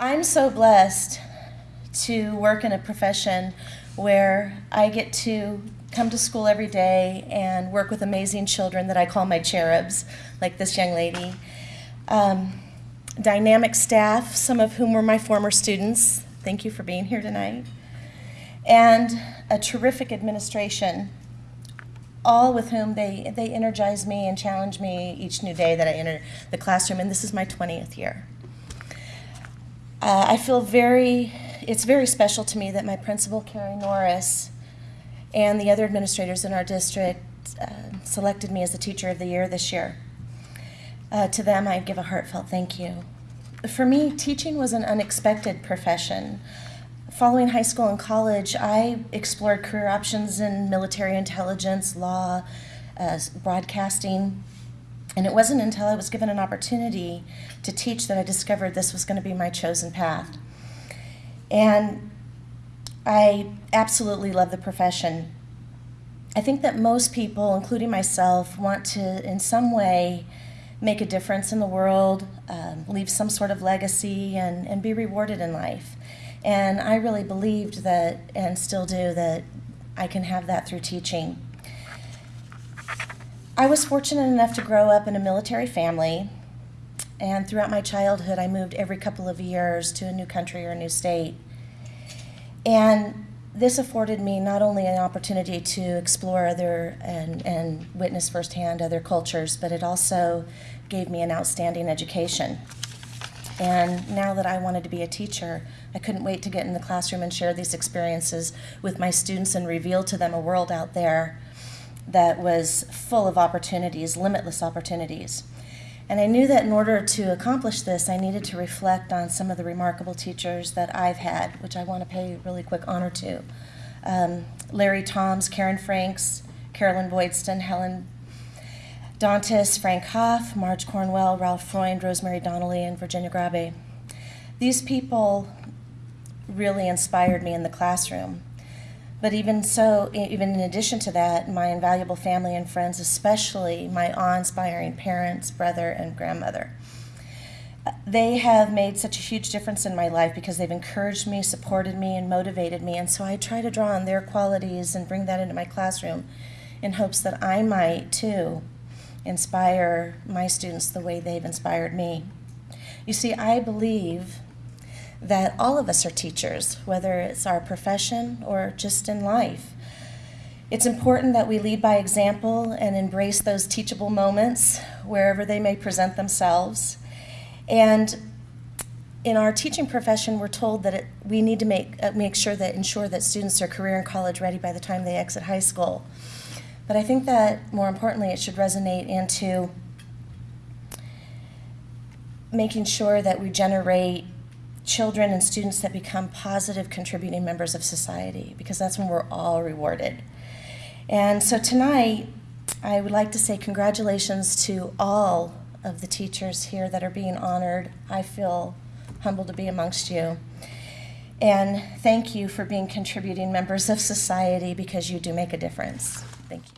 I'm so blessed to work in a profession where I get to come to school every day and work with amazing children that I call my cherubs, like this young lady. Um, dynamic staff, some of whom were my former students. Thank you for being here tonight. And a terrific administration, all with whom they, they energize me and challenge me each new day that I enter the classroom, and this is my 20th year. Uh, I feel very, it's very special to me that my principal, Carrie Norris, and the other administrators in our district uh, selected me as the Teacher of the Year this year. Uh, to them, I give a heartfelt thank you. For me, teaching was an unexpected profession. Following high school and college, I explored career options in military intelligence, law, uh, broadcasting, and it wasn't until I was given an opportunity to teach that I discovered this was going to be my chosen path. And I absolutely love the profession. I think that most people, including myself, want to, in some way, make a difference in the world, um, leave some sort of legacy, and, and be rewarded in life. And I really believed that, and still do, that I can have that through teaching. I was fortunate enough to grow up in a military family, and throughout my childhood, I moved every couple of years to a new country or a new state. And this afforded me not only an opportunity to explore other and, and witness firsthand other cultures, but it also gave me an outstanding education. And now that I wanted to be a teacher, I couldn't wait to get in the classroom and share these experiences with my students and reveal to them a world out there that was full of opportunities, limitless opportunities. And I knew that in order to accomplish this, I needed to reflect on some of the remarkable teachers that I've had, which I want to pay really quick honor to. Um, Larry Toms, Karen Franks, Carolyn Boydston, Helen Dantas, Frank Hoff, Marge Cornwell, Ralph Freund, Rosemary Donnelly, and Virginia Grabe. These people really inspired me in the classroom. But even so, even in addition to that, my invaluable family and friends, especially my awe-inspiring parents, brother, and grandmother. Uh, they have made such a huge difference in my life because they've encouraged me, supported me, and motivated me. And so I try to draw on their qualities and bring that into my classroom in hopes that I might, too, inspire my students the way they've inspired me. You see, I believe that all of us are teachers, whether it's our profession or just in life. It's important that we lead by example and embrace those teachable moments wherever they may present themselves. And in our teaching profession, we're told that it, we need to make, uh, make sure that ensure that students are career and college ready by the time they exit high school. But I think that more importantly, it should resonate into making sure that we generate children and students that become positive contributing members of society because that's when we're all rewarded. And so tonight, I would like to say congratulations to all of the teachers here that are being honored. I feel humbled to be amongst you. And thank you for being contributing members of society because you do make a difference. Thank you.